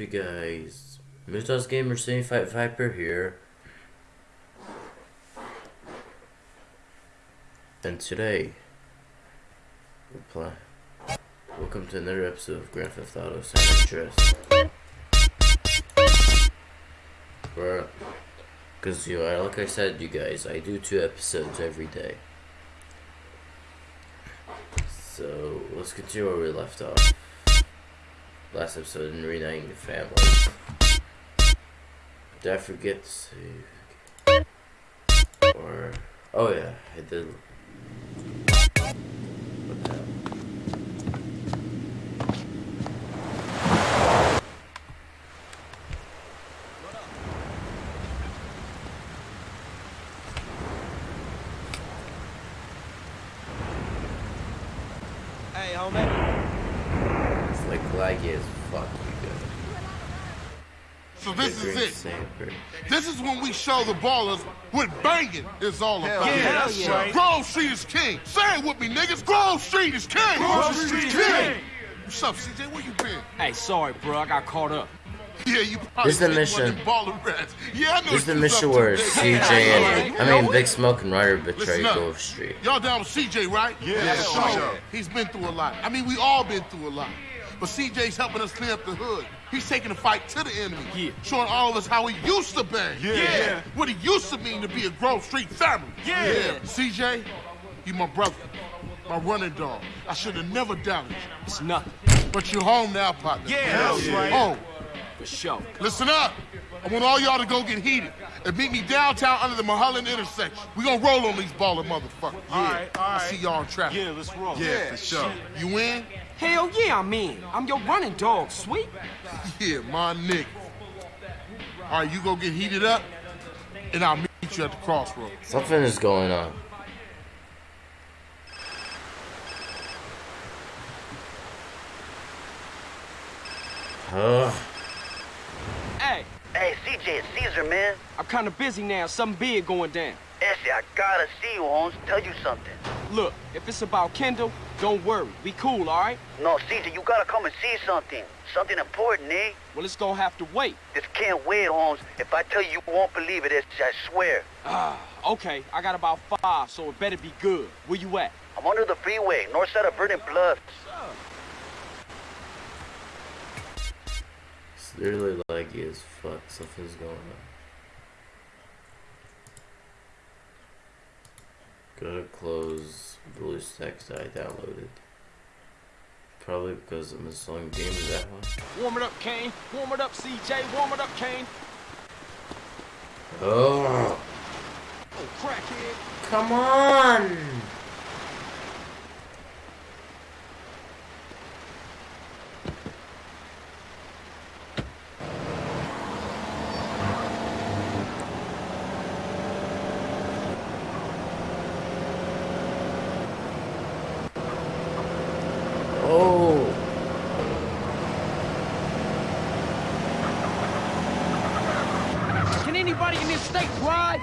you guys? Mutas Gamer City Fight Viper here. And today, we play. Welcome to another episode of Grand Theft Auto San Andreas. Because, you know, like I said, you guys, I do two episodes every day. So, let's continue where we left off. Last episode in reuniting the family. Did I forget to save? Or, oh yeah, I did. What the hell? Hey, homie. It's like laggy as fuck, you guys. So this is it. saber. This is when we show the ballers what banging is all about. yeah, that's Yeah. right. Grove Street is king. Say it with me, niggas. Grove Street is king. Grove Street is king. What's up, CJ? Where you been? Hey, sorry, bro. I got caught up. Yeah, you probably This is the mission. one of them baller rats. Yeah, I know This is the what you was mission where. CJ and, I mean, Big Smoke and Ryder betray Listen. Grove Street. Y'all down with CJ, right? Yeah, so, sure. He's been through a lot. I mean, we all been through a lot. But CJ's helping us clean up the hood. He's taking the fight to the enemy. Yeah. Showing all of us how he used to bang. Yeah. What it used to mean to be a Grove Street family. Yeah. CJ, you my brother. My running dog. I should have never doubted you. It's nothing. But you're home now, partner. Yeah, that's right. Oh, For sure. listen up. I want all y'all to go get heated and meet me downtown under the Mulholland intersection. We gonna roll on these baller motherfuckers. All right, all I right. see y'all in traffic. Yeah, let's roll. Yeah, for sure. You in? Hell yeah, I'm in. I'm your running dog, sweet. Yeah, my nigga. All right, you go get heated up, and I'll meet you at the crossroads. Something is going on. Ugh. Hey, Hey, CJ, it's Caesar, man. I'm kind of busy now. Something big going down. Essie, I gotta see you, Holmes. Tell you something. Look, if it's about Kendl, don't worry. We cool, all right? No, CJ, you gotta come and see something. Something important, eh? Well, it's gonna have to wait. This can't wait, Holmes. If I tell you, you won't believe it, I swear. Ah, okay. I got about five, so it better be good. Where you at? I'm under the freeway, north side of Verdant Bluffs. It's literally laggy as fuck. Something's going on. Gotta close BlueStacks I downloaded. Probably because I'm installing games that one. Warm it up, Kane. Warm it up, CJ. Warm it up, Kane. Oh, Oh, crackhead. come on! Oh. Can anybody in this state drive?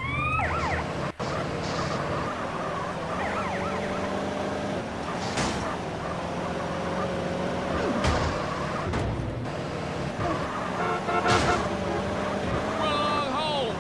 Run home.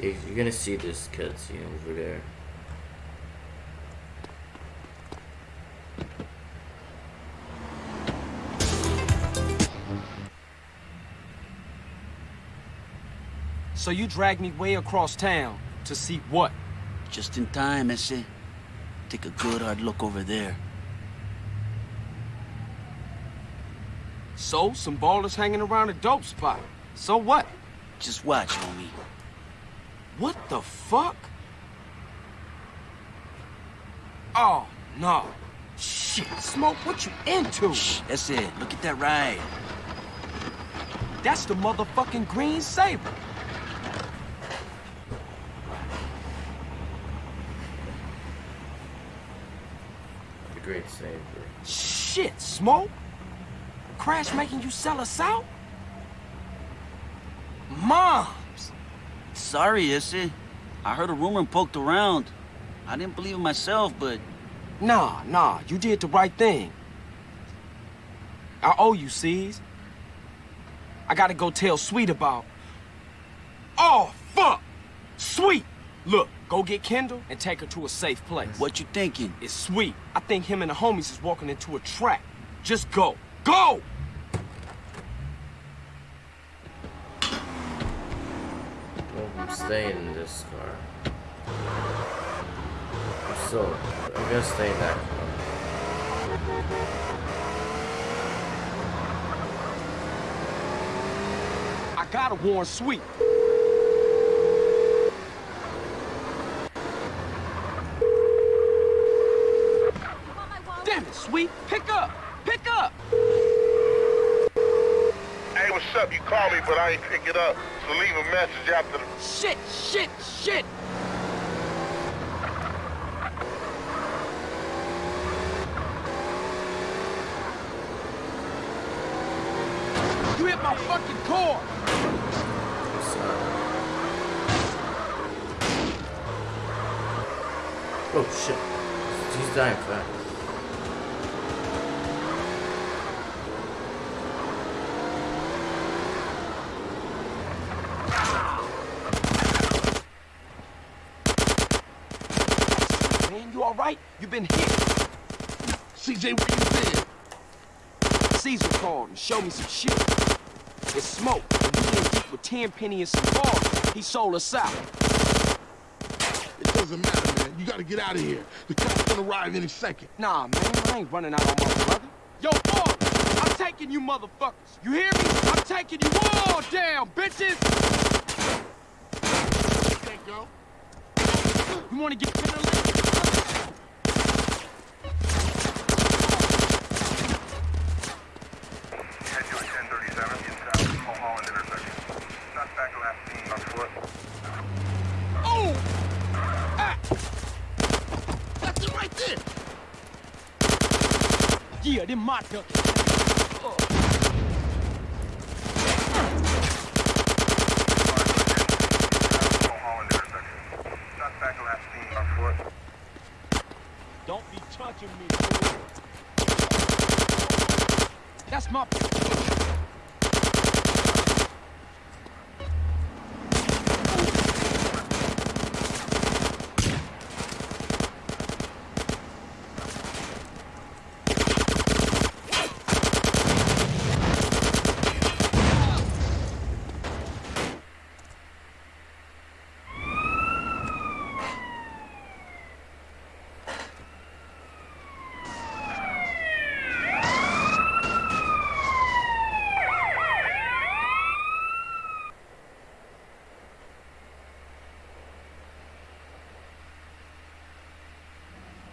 You're gonna see this cutscene over there. So you dragged me way across town to see what? Just in time, ese. Take a good hard look over there. So, some ballers hanging around a dope spot. So what? Just watch, homie. What the fuck? Oh, no. Shit, Smoke, what you into? Shh, that's it. Look at that ride. That's the motherfucking green saber. The Great Saber. Shit, Smoke. Crash making you sell us out? Moms! Sorry, Issy. I heard a rumor and poked around. I didn't believe it myself, but Nah, nah, you did the right thing. I owe you, C's. I gotta go tell Sweet about... Oh, fuck! Sweet! Look, go get Kendl and take her to a safe place. what you thinking? It's Sweet. I think him and the homies is walking into a trap. Just go. Go! Well, I'm staying in this car. I'm still, I'm gonna stay in that car. I gotta warn Sweet. Damn it, Sweet. Pick up. Pick up. Hey, what's up? You called me, but I ain't pick it up. So leave a message after the... Shit, shit, shit. You hit my fucking core. Oh shit. He's dying fast. You all right? You been hit. CJ, where you been? Caesar called and showed me some shit. It's smoke. And we in deep with Tenpenny and some bars. He sold us out. It doesn't matter, man. You gotta get out of here. The cops gonna arrive any second. Nah, man, I ain't running out on my brother. Yo, boy, I'm taking you motherfuckers. You hear me? I'm taking you all down, bitches. You wanna get the left? Oh! Ah! That's it right there. Yeah, my duck. Don't be touching me. That's my.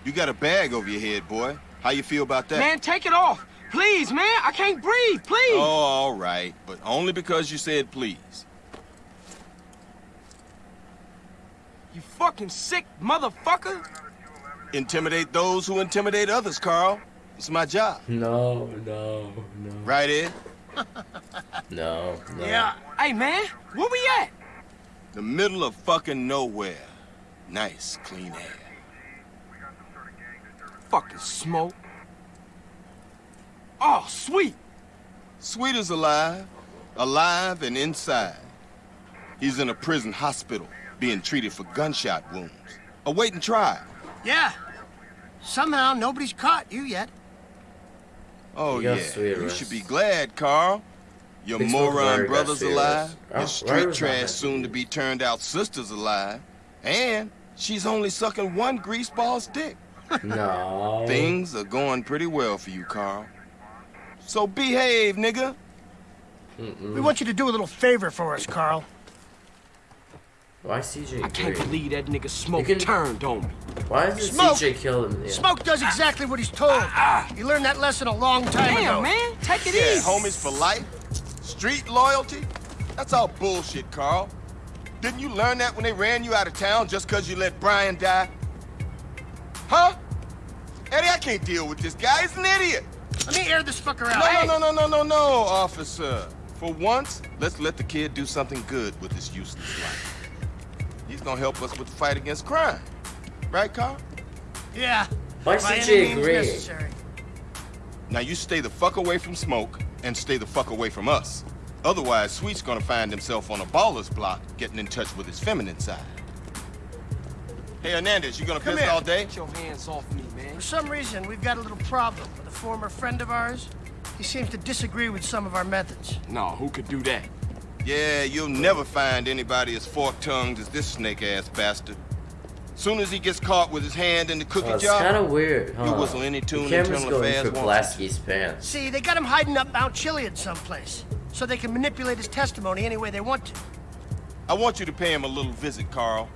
You got a bag over your head, boy. How you feel about that? Man, take it off. Please, man. I can't breathe. Please. Oh, all right. But only because you said please. You fucking sick motherfucker. Intimidate those who intimidate others, Carl. It's my job. No, no, no. Right, Ed? No, no. Yeah. Hey, man. Where we at? The middle of fucking nowhere. Nice, clean air. Fucking smoke. Oh, sweet. Sweet is alive. Alive and inside. He's in a prison hospital, being treated for gunshot wounds. Awaiting trial. Yeah. Somehow nobody's caught you yet. Oh, You yeah. Sweet You should be glad, Carl. Your Big moron brother's alive. arrest. Your Oh, street trash soon to be turned out sister's alive. And she's only sucking one greaseball's dick. No. Things are going pretty well for you, Carl. So behave, nigga. We want you to do a little favor for us, Carl. Why CJ I can't Green? believe that nigga smoke can- turned on me. Why is Smoke! CJ kill him? Yeah. Smoke does exactly what he's told. Ah, He learned that lesson a long time Damn, ago. man. Take it Yeah, easy. homies for life. Street loyalty? That's all bullshit, Carl. Didn't you learn that when they ran you out of town just because you let Brian die? Huh? Eddie, I can't deal with this guy. He's an idiot. Let me air this fucker out. No, Hey! no, no, no, no, no, no, officer. For once, let's let the kid do something good with his useless life. He's gonna help us with the fight against crime. Right, Carl? Yeah. Why by is any CJ means agree? necessary. Now you stay the fuck away from smoke and stay the fuck away from us. Otherwise, Sweet's gonna find himself on a baller's block getting in touch with his feminine side. Hey, Hernandez, you gonna Come piss here. all day? Get your hands off me, man. For some reason, we've got a little problem with a former friend of ours. He seems to disagree with some of our methods. No, who could do that? Yeah, you'll never find anybody as fork-tongued as this snake-ass bastard. Soon as he gets caught with his hand in the cookie Oh, it's jar, kind of weird, huh? You whistle any tune the camera's internal going affairs for wants Blasky's pants. See, they got him hiding up Mount Chiliad someplace, so they can manipulate his testimony any way they want to. I want you to pay him a little visit, Carl,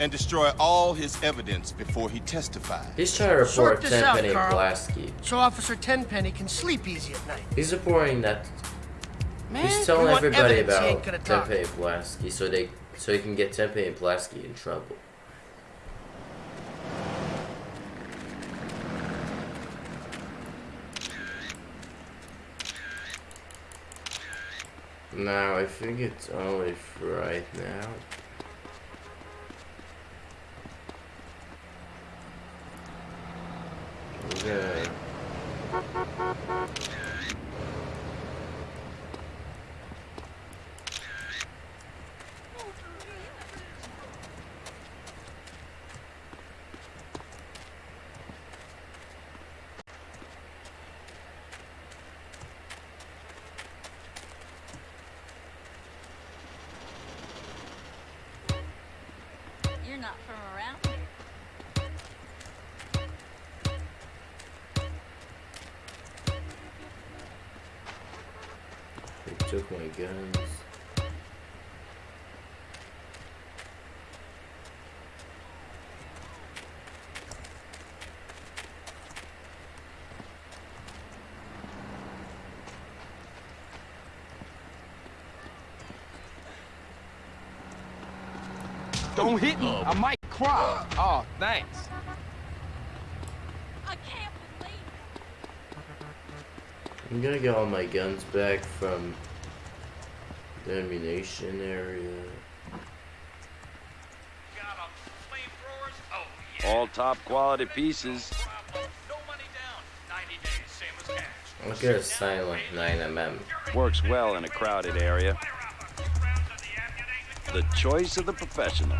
and destroy all his evidence before he testifies. He's trying to report this out, Tenpenny Carl. Blasky. So Officer Tenpenny can sleep easy at night. He's reporting that Man, he's telling everybody about ain't talk. Tenpenny Blasky so they so he can get Tenpenny Blasky in trouble. Now I think it's only for right now. Okay. You're not from around took my guns. Don't hit me. Um. I might cry. Oh, thanks. I'm gonna get all my guns back from the ammunition area. All top quality pieces. I'll get a silent 9mm. Works well in a crowded area. The choice of the professional.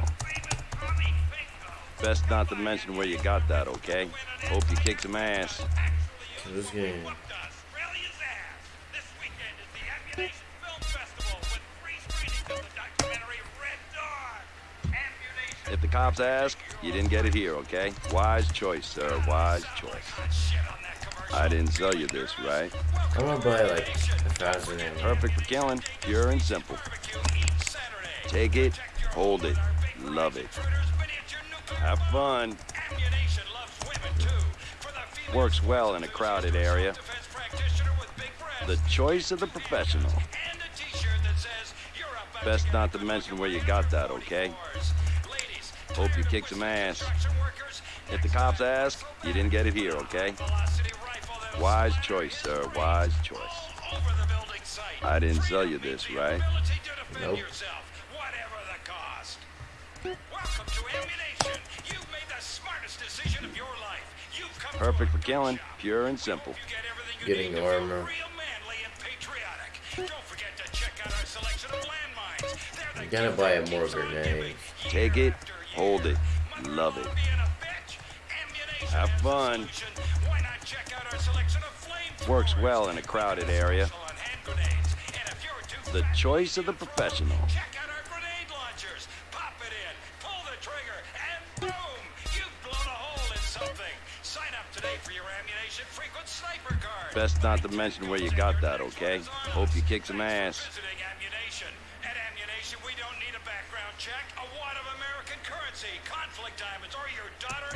Best not to mention where you got that, okay? Hope you kick some ass. This game. If the cops ask, you didn't get it here, okay? Wise choice, sir. Wise choice. I didn't sell you this, right? I'm gonna buy like a thousand. Perfect for killing, pure and simple. Take it, hold it, love it. Have fun. Works well in a crowded area. The choice of the professional. Best not to mention where you got that, okay? Hope you kick some ass. If the cops ask, you didn't get it here, okay? Wise choice, sir. Wise choice. I didn't sell you this, right? Nope. Perfect for killing, pure and simple. Getting armor. I'm gonna buy a more grenades. Take it, hold it, love it. Have fun. Works well in a crowded area. The choice of the professional. Check out our grenade launchers. Pop it in, pull the trigger, and boom! You've blown a hole in something. Sign up today for your ammunition frequent sniper card. Best not to mention where you got that, okay? Hope you kick some ass.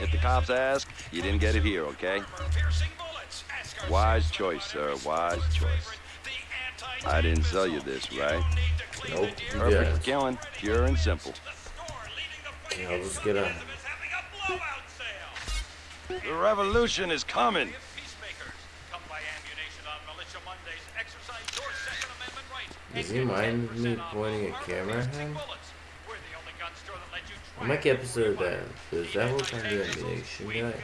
If the cops ask, you didn't get it here, okay? Wise choice, sir. Wise choice. I didn't sell you this, right? Nope, Perfect for killing, pure and simple. Yeah, just get a. The revolution is coming. Peacemakers, come buy ammunition on Militia Mondays. Exercise your Second Amendment right. Does he mind me pointing a camera at him? Bullets. We're the only gun store that lets you I try might get episode of that. Does that whole time do ammunition guy?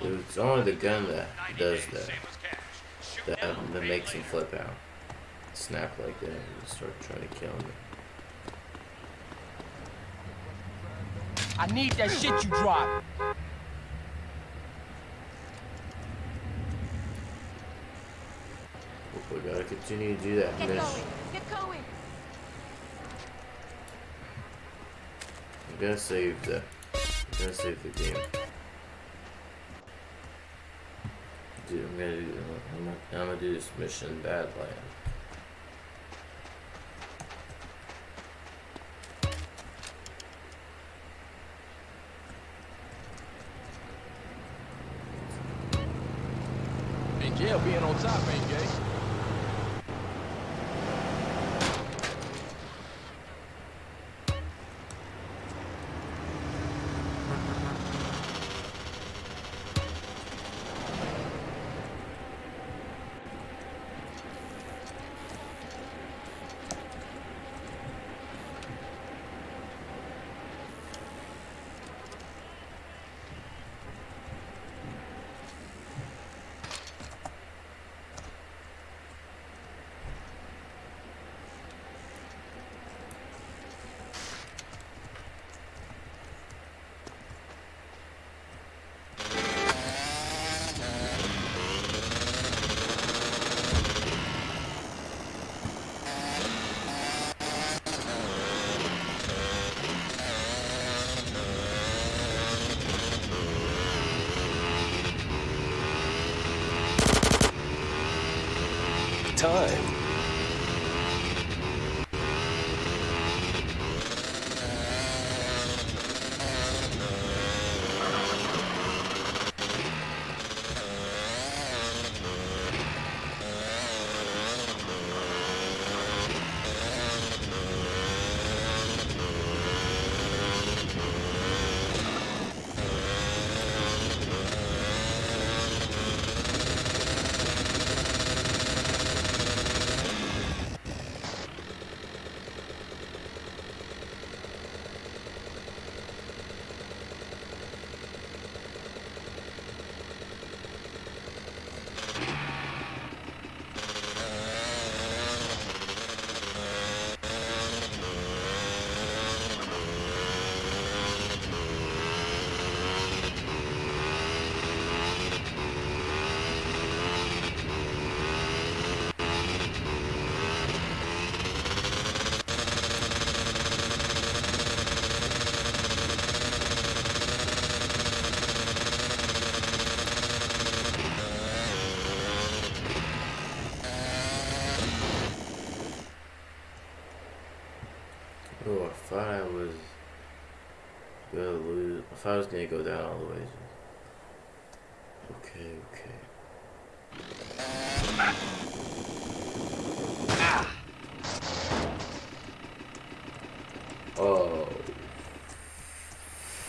Dude, It's only the gun that does that. That, that makes him flip out. Snap like that and start trying to kill me. I need that shit you dropped. We gotta continue to do that Get mission. going. Get going. I'm gonna save the. I'm gonna save the game. Dude, I'm gonna do. I'm gonna, I'm gonna do this mission Badland. Jail, being on top ain't gay. Time. Oh, I thought I was gonna lose. I thought I was gonna go down all the way. Okay, okay. Oh,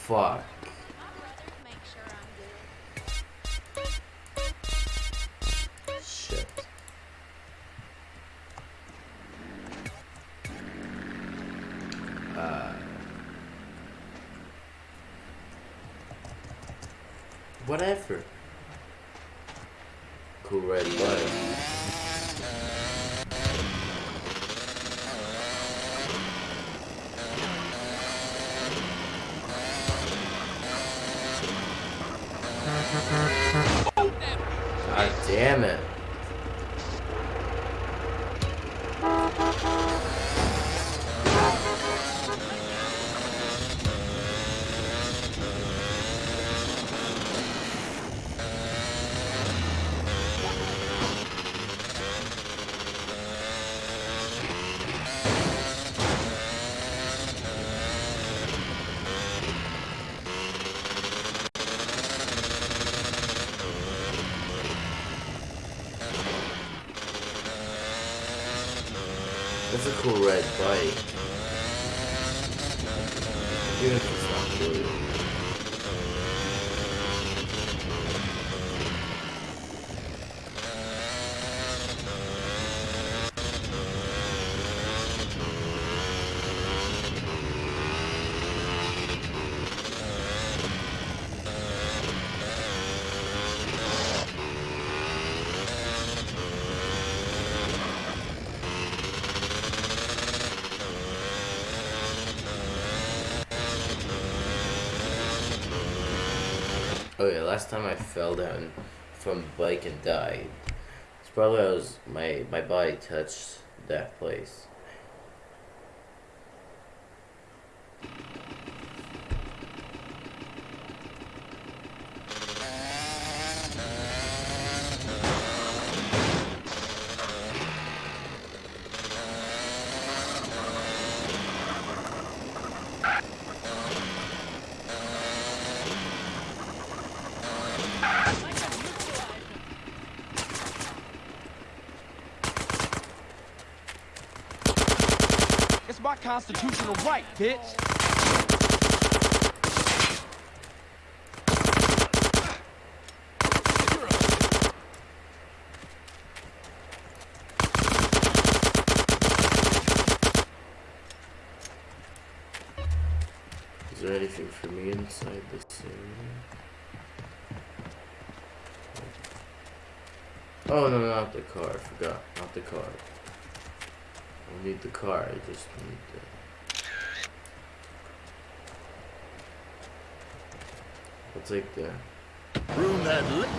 fuck. Whatever. Cool red light. Cool red bike. Even if it's not blue. Oh yeah, last time I fell down from the bike and died. It's probably I was my my body touched that place. It's my constitutional right, bitch. Is there anything for me inside this area? Oh no, not the car. I forgot. Not the car. I don't need the car. I just need the. I'll take the. Room that lit.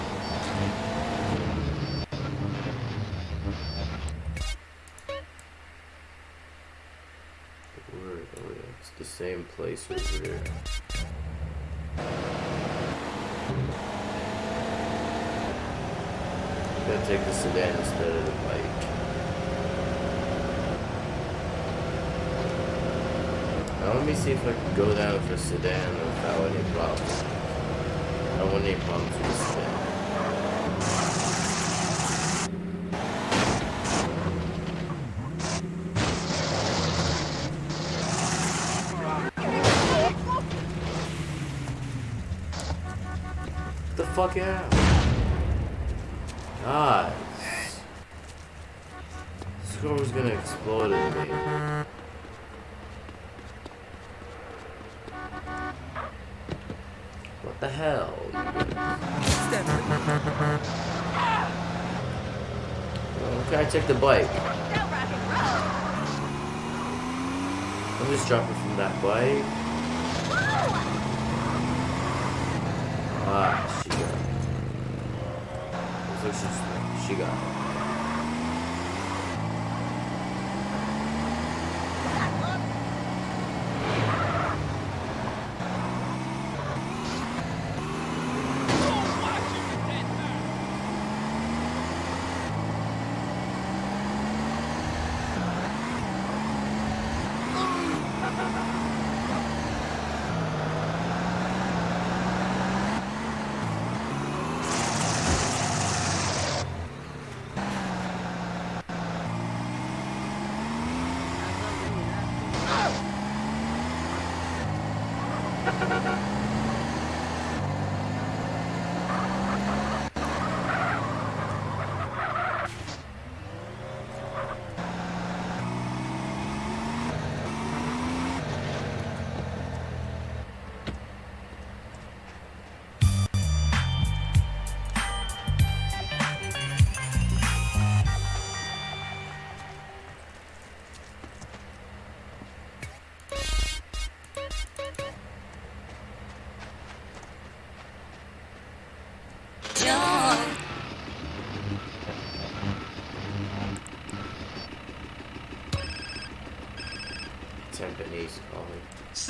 Word. Oh yeah, it's the same place over there. Gotta take the sedan instead of the bike. Now let me see if I can go down for sedan without any problems. I don't want any problems with sedan. The fuck out. God. This car was gonna explode in me. Can I check the bike? I'm just it from that bike. Ah, she got it. Looks like she got it.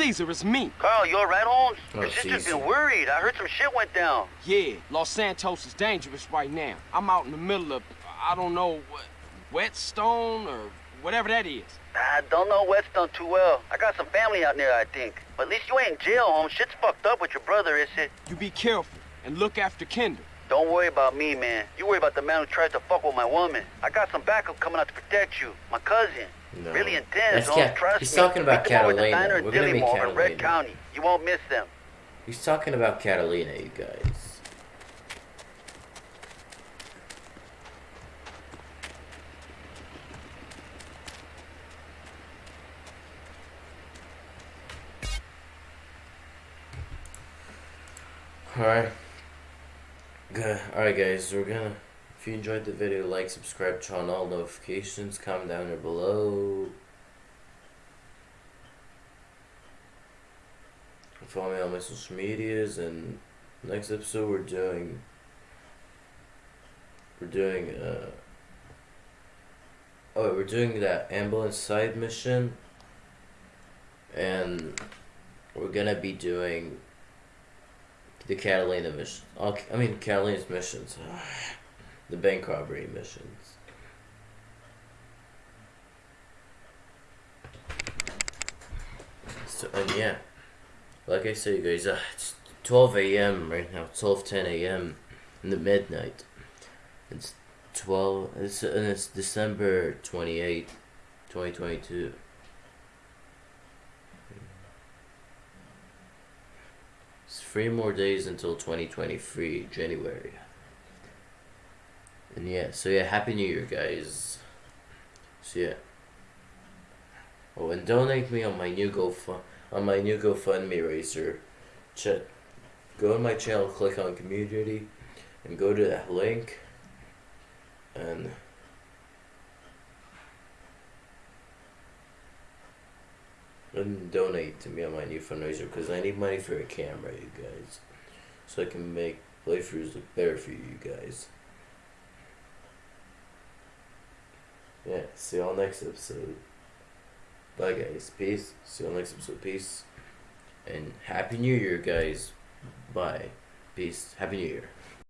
Caesar, it's me. Carl, you alright, Holmes? Oh, Your sister's Caesar. been worried. I heard some shit went down. Yeah, Los Santos is dangerous right now. I'm out in the middle of, I don't know, what, Whetstone or whatever that is. I don't know Whetstone too well. I got some family out there, I think. But at least you ain't in jail, Holmes. Shit's fucked up with your brother, is it? You be careful and look after Kendl. Don't worry about me, man. You worry about the man who tries to fuck with my woman. I got some backup coming out to protect you. My cousin. No. Really intense, That's Holmes. Cat- Trust he's me. talking about Meet them over at the Catalina. We're gonna meet Dillimore in Red County. You won't miss them. He's talking about Catalina, you guys. Alright. Good. Alright guys, we're gonna if you enjoyed the video, like, subscribe, turn on all notifications, comment down there below. Follow me on my social medias and next episode we're doing we're doing uh oh we're doing that ambulance side mission and we're gonna be doing the Catalina mission. I mean Catalina's missions. The bank robbery missions. So and yeah. Like I say, guys, uh, it's 12 a.m. right now. 12 10 a.m. in the midnight. It's 12. It's and it's December 28, 2022. It's three more days until 2023 January. And yeah, so yeah, happy New Year, guys. So yeah. Oh, and donate me on my new GoFund on my new GoFundMe raiser. Check. Go to my channel, click on community, and go to that link. And and donate to me on my new fundraiser because I need money for a camera, you guys, so I can make playthroughs look better for you guys. Yeah, see y'all next episode. Bye guys. Peace. See on next episode. Peace. And Happy New Year, guys. Bye. Peace. Happy New Year.